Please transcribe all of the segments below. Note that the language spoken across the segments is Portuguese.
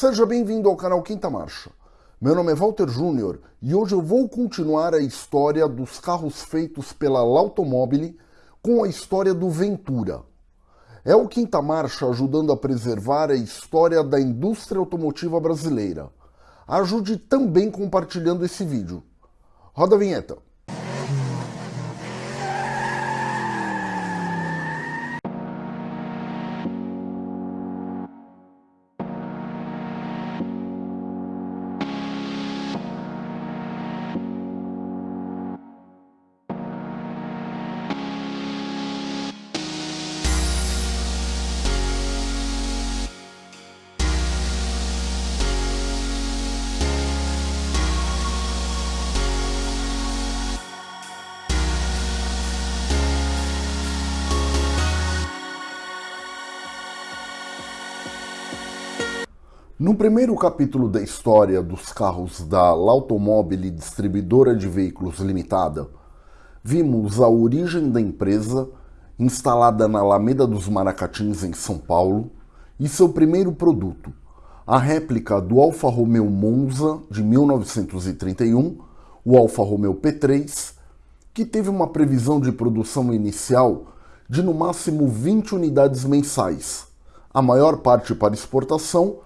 Seja bem-vindo ao canal Quinta Marcha. Meu nome é Walter Júnior e hoje eu vou continuar a história dos carros feitos pela Lautomobile com a história do Ventura. É o Quinta Marcha ajudando a preservar a história da indústria automotiva brasileira. Ajude também compartilhando esse vídeo. Roda a vinheta. No primeiro capítulo da história dos carros da Lautomobile Distribuidora de Veículos Limitada, vimos a origem da empresa, instalada na Alameda dos Maracatins, em São Paulo, e seu primeiro produto, a réplica do Alfa Romeo Monza de 1931, o Alfa Romeo P3, que teve uma previsão de produção inicial de no máximo 20 unidades mensais, a maior parte para exportação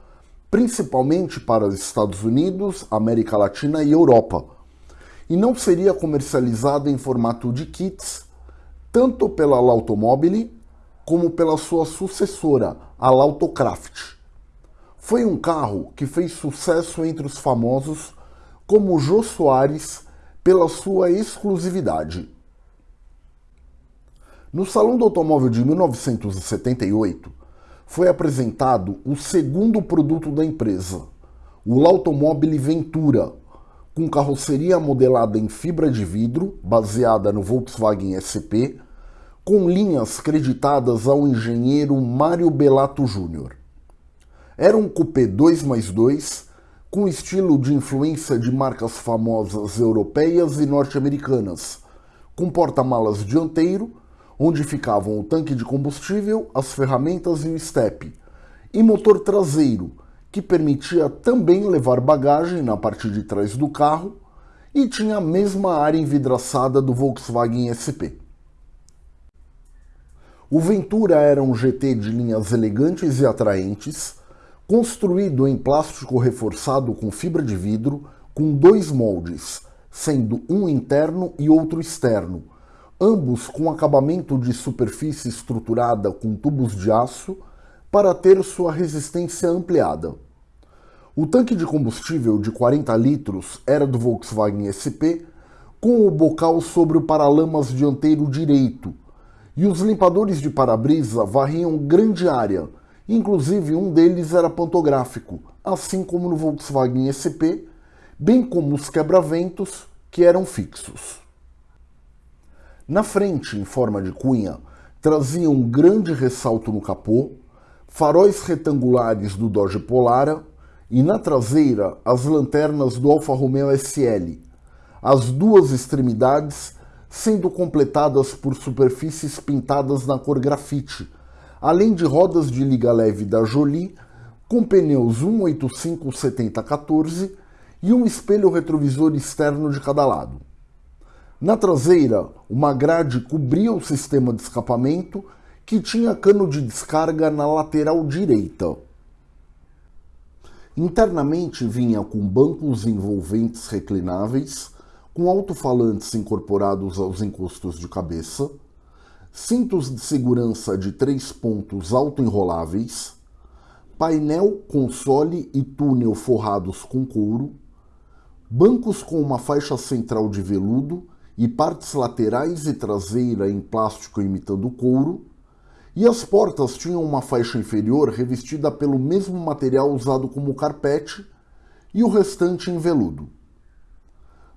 principalmente para os Estados Unidos, América Latina e Europa, e não seria comercializado em formato de kits, tanto pela Lautomobile como pela sua sucessora, a Lautocraft. Foi um carro que fez sucesso entre os famosos como Jô Soares pela sua exclusividade. No Salão do Automóvel de 1978, foi apresentado o segundo produto da empresa, o Lautomobile Ventura, com carroceria modelada em fibra de vidro, baseada no Volkswagen SP, com linhas creditadas ao engenheiro Mário Belato Jr. Era um coupé 2 mais 2, com estilo de influência de marcas famosas europeias e norte-americanas, com porta-malas dianteiro, onde ficavam o tanque de combustível, as ferramentas e o estepe, e motor traseiro, que permitia também levar bagagem na parte de trás do carro e tinha a mesma área envidraçada do Volkswagen SP. O Ventura era um GT de linhas elegantes e atraentes, construído em plástico reforçado com fibra de vidro, com dois moldes, sendo um interno e outro externo, ambos com acabamento de superfície estruturada com tubos de aço para ter sua resistência ampliada. O tanque de combustível de 40 litros era do Volkswagen SP, com o bocal sobre o paralamas dianteiro direito, e os limpadores de para-brisa varriam grande área, inclusive um deles era pantográfico, assim como no Volkswagen SP, bem como os quebra-ventos, que eram fixos. Na frente, em forma de cunha, trazia um grande ressalto no capô, faróis retangulares do Dodge Polara e na traseira as lanternas do Alfa Romeo SL, as duas extremidades sendo completadas por superfícies pintadas na cor grafite, além de rodas de liga leve da Jolie com pneus 185-70-14 e um espelho retrovisor externo de cada lado. Na traseira, uma grade cobria o sistema de escapamento que tinha cano de descarga na lateral direita. Internamente vinha com bancos envolventes reclináveis, com alto-falantes incorporados aos encostos de cabeça, cintos de segurança de três pontos auto-enroláveis, painel, console e túnel forrados com couro, bancos com uma faixa central de veludo e partes laterais e traseira em plástico imitando couro, e as portas tinham uma faixa inferior revestida pelo mesmo material usado como carpete e o restante em veludo.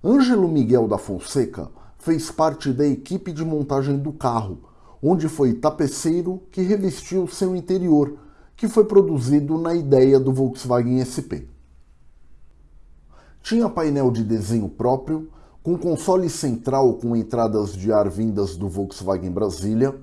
Ângelo Miguel da Fonseca fez parte da equipe de montagem do carro, onde foi tapeceiro que revestiu seu interior, que foi produzido na ideia do Volkswagen SP. Tinha painel de desenho próprio, com console central com entradas de ar vindas do Volkswagen Brasília,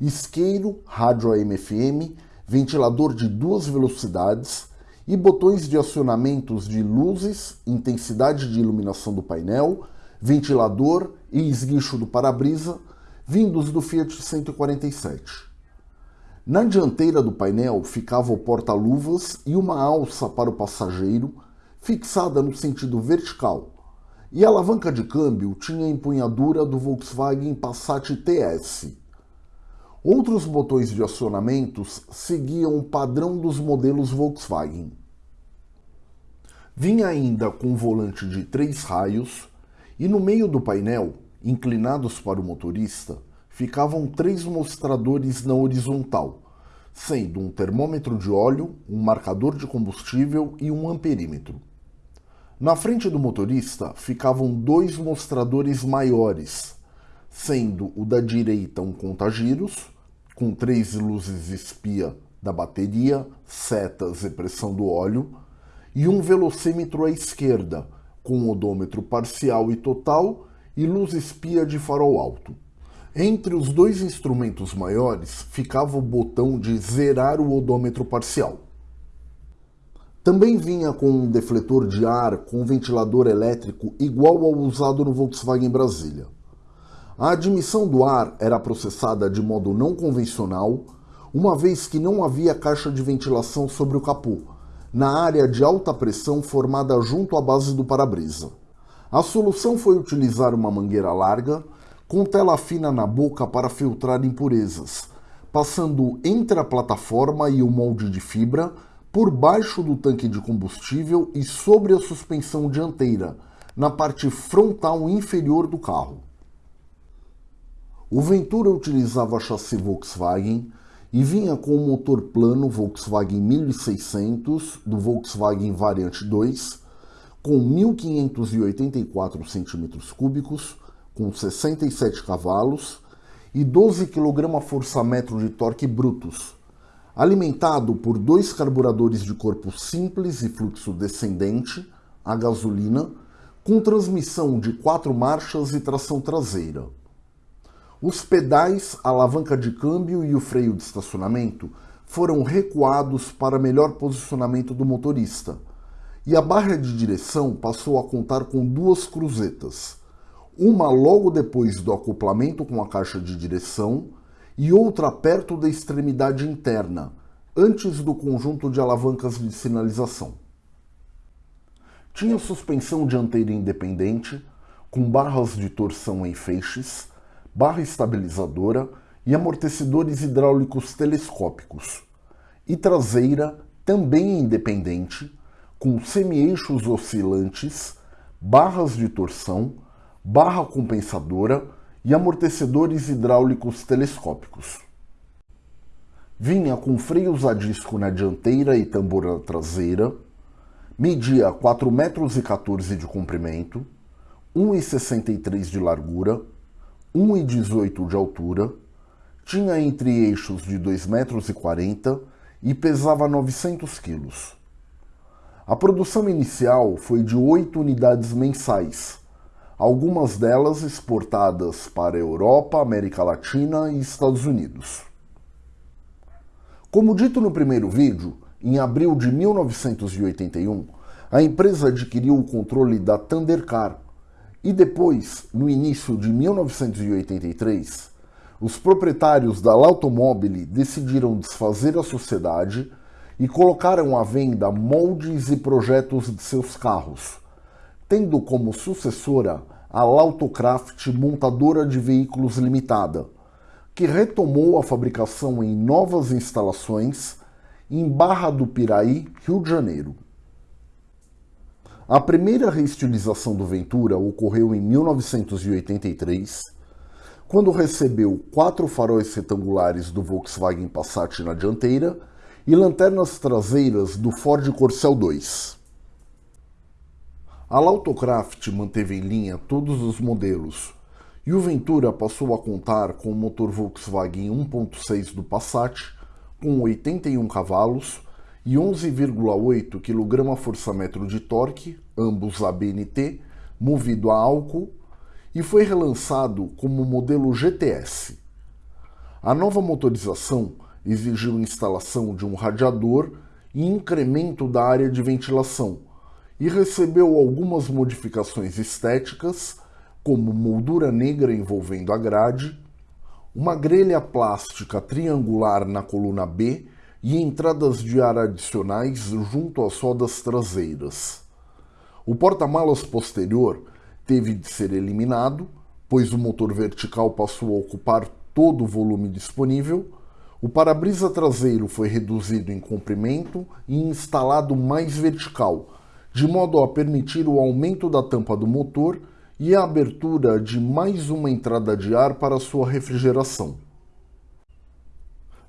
isqueiro, rádio AM/FM, ventilador de duas velocidades e botões de acionamentos de luzes, intensidade de iluminação do painel, ventilador e esguicho do para-brisa, vindos do Fiat 147. Na dianteira do painel ficava o porta-luvas e uma alça para o passageiro, fixada no sentido vertical, e a alavanca de câmbio tinha a empunhadura do Volkswagen Passat TS. Outros botões de acionamentos seguiam o padrão dos modelos Volkswagen. Vinha ainda com volante de três raios e no meio do painel, inclinados para o motorista, ficavam três mostradores na horizontal, sendo um termômetro de óleo, um marcador de combustível e um amperímetro. Na frente do motorista ficavam dois mostradores maiores, sendo o da direita um contagiros, com três luzes espia da bateria, setas e pressão do óleo, e um velocímetro à esquerda, com odômetro parcial e total e luz espia de farol alto. Entre os dois instrumentos maiores ficava o botão de zerar o odômetro parcial. Também vinha com um defletor de ar com ventilador elétrico igual ao usado no Volkswagen Brasília. A admissão do ar era processada de modo não convencional, uma vez que não havia caixa de ventilação sobre o capô, na área de alta pressão formada junto à base do para-brisa. A solução foi utilizar uma mangueira larga, com tela fina na boca para filtrar impurezas, passando entre a plataforma e o molde de fibra por baixo do tanque de combustível e sobre a suspensão dianteira, na parte frontal inferior do carro. O Ventura utilizava chassi Volkswagen e vinha com o motor plano Volkswagen 1600 do Volkswagen Variante 2 com 1.584 cm3, com 67 cavalos e 12 kgfm de torque brutos, alimentado por dois carburadores de corpo simples e fluxo descendente, a gasolina, com transmissão de quatro marchas e tração traseira. Os pedais, a alavanca de câmbio e o freio de estacionamento foram recuados para melhor posicionamento do motorista, e a barra de direção passou a contar com duas cruzetas, uma logo depois do acoplamento com a caixa de direção e outra perto da extremidade interna, antes do conjunto de alavancas de sinalização. Tinha suspensão dianteira independente, com barras de torção em feixes, barra estabilizadora e amortecedores hidráulicos telescópicos, e traseira também independente, com semi-eixos oscilantes, barras de torção, barra compensadora e amortecedores hidráulicos telescópicos. Vinha com freios a disco na dianteira e tambor na traseira, media 4,14 metros de comprimento, 1,63 de largura, 1,18 de altura, tinha entre eixos de 2,40 metros e pesava 900 quilos. A produção inicial foi de 8 unidades mensais, algumas delas exportadas para Europa, América Latina e Estados Unidos. Como dito no primeiro vídeo, em abril de 1981, a empresa adquiriu o controle da Thundercar e depois, no início de 1983, os proprietários da Lautomobile decidiram desfazer a sociedade e colocaram à venda moldes e projetos de seus carros, tendo como sucessora a Lautocraft Montadora de Veículos Limitada, que retomou a fabricação em novas instalações em Barra do Piraí, Rio de Janeiro. A primeira reestilização do Ventura ocorreu em 1983, quando recebeu quatro faróis retangulares do Volkswagen Passat na dianteira e lanternas traseiras do Ford Corcel 2. A Lautocraft manteve em linha todos os modelos, e o Ventura passou a contar com o motor Volkswagen 1.6 do Passat, com 81 cavalos e 11,8 kgfm de torque, ambos ABNT, movido a álcool, e foi relançado como modelo GTS. A nova motorização exigiu instalação de um radiador e incremento da área de ventilação, e recebeu algumas modificações estéticas, como moldura negra envolvendo a grade, uma grelha plástica triangular na coluna B e entradas de ar adicionais junto às rodas traseiras. O porta-malas posterior teve de ser eliminado, pois o motor vertical passou a ocupar todo o volume disponível. O para-brisa traseiro foi reduzido em comprimento e instalado mais vertical, de modo a permitir o aumento da tampa do motor e a abertura de mais uma entrada de ar para sua refrigeração.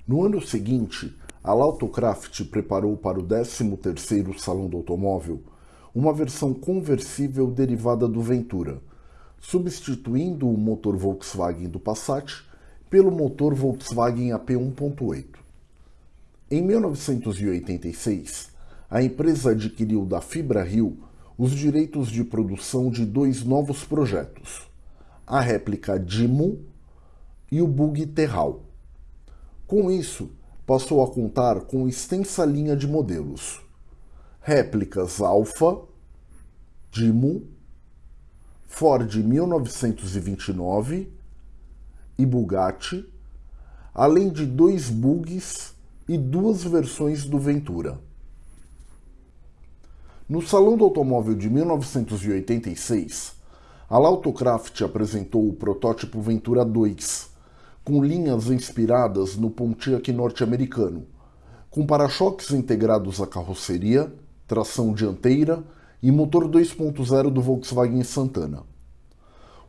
No ano seguinte, a Lautocraft preparou para o 13º Salão do Automóvel uma versão conversível derivada do Ventura, substituindo o motor Volkswagen do Passat pelo motor Volkswagen AP 1.8. Em 1986, a empresa adquiriu da Fibra Rio os direitos de produção de dois novos projetos, a réplica Dimo e o Bug Terral. Com isso, passou a contar com extensa linha de modelos, réplicas Alfa, Dimo, Ford 1929 e Bugatti, além de dois bugs e duas versões do Ventura. No Salão do Automóvel de 1986, a Lautocraft apresentou o protótipo Ventura 2, com linhas inspiradas no Pontiac norte-americano, com para-choques integrados à carroceria, tração dianteira e motor 2.0 do Volkswagen Santana.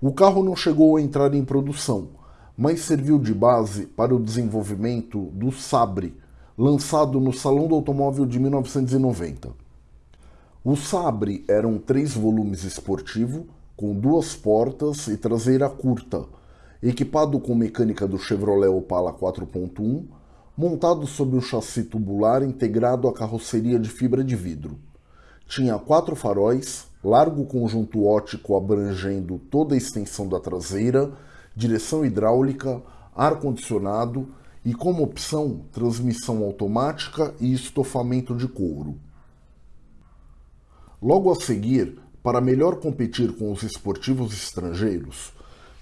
O carro não chegou a entrar em produção, mas serviu de base para o desenvolvimento do Sabre, lançado no Salão do Automóvel de 1990. O Sabre eram três volumes esportivo, com duas portas e traseira curta, equipado com mecânica do Chevrolet Opala 4.1, montado sobre um chassi tubular integrado à carroceria de fibra de vidro. Tinha quatro faróis, largo conjunto ótico abrangendo toda a extensão da traseira, direção hidráulica, ar-condicionado e, como opção, transmissão automática e estofamento de couro. Logo a seguir, para melhor competir com os esportivos estrangeiros,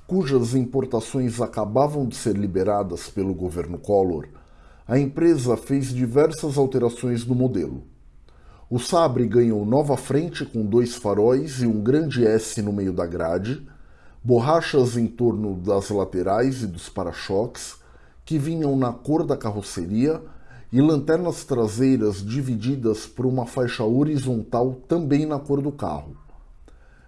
cujas importações acabavam de ser liberadas pelo governo Collor, a empresa fez diversas alterações no modelo. O Sabre ganhou nova frente com dois faróis e um grande S no meio da grade, borrachas em torno das laterais e dos para-choques, que vinham na cor da carroceria, e lanternas traseiras divididas por uma faixa horizontal também na cor do carro.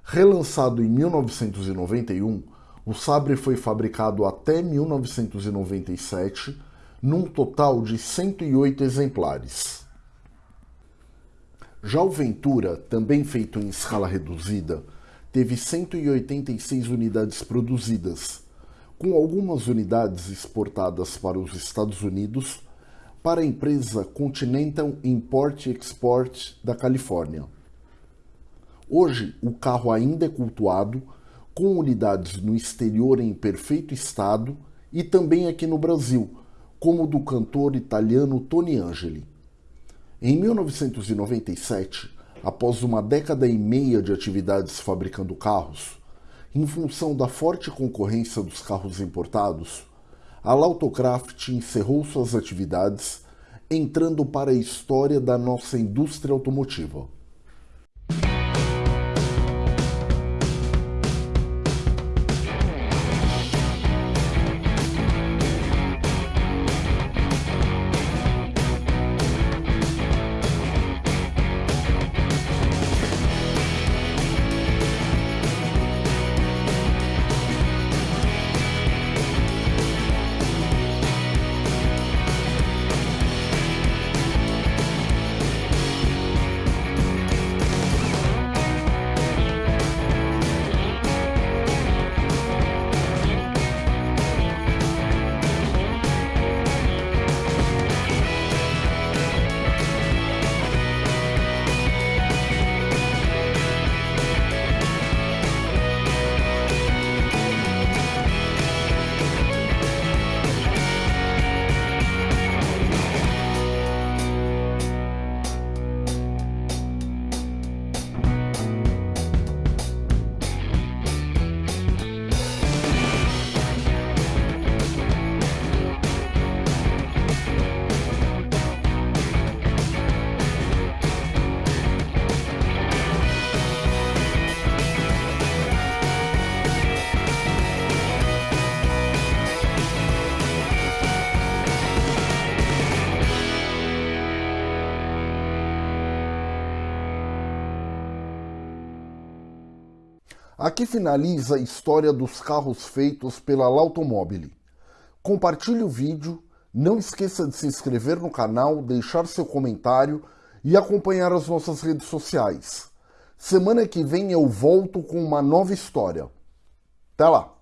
Relançado em 1991, o Sabre foi fabricado até 1997, num total de 108 exemplares. Já o Ventura, também feito em escala reduzida, teve 186 unidades produzidas, com algumas unidades exportadas para os Estados Unidos para a empresa Continental Import Export da Califórnia. Hoje, o carro ainda é cultuado, com unidades no exterior em perfeito estado e também aqui no Brasil, como do cantor italiano Tony Angeli. Em 1997, após uma década e meia de atividades fabricando carros, em função da forte concorrência dos carros importados, a Lautocraft encerrou suas atividades, entrando para a história da nossa indústria automotiva. Aqui finaliza a história dos carros feitos pela Lautomobile. Compartilhe o vídeo, não esqueça de se inscrever no canal, deixar seu comentário e acompanhar as nossas redes sociais. Semana que vem eu volto com uma nova história. Até lá!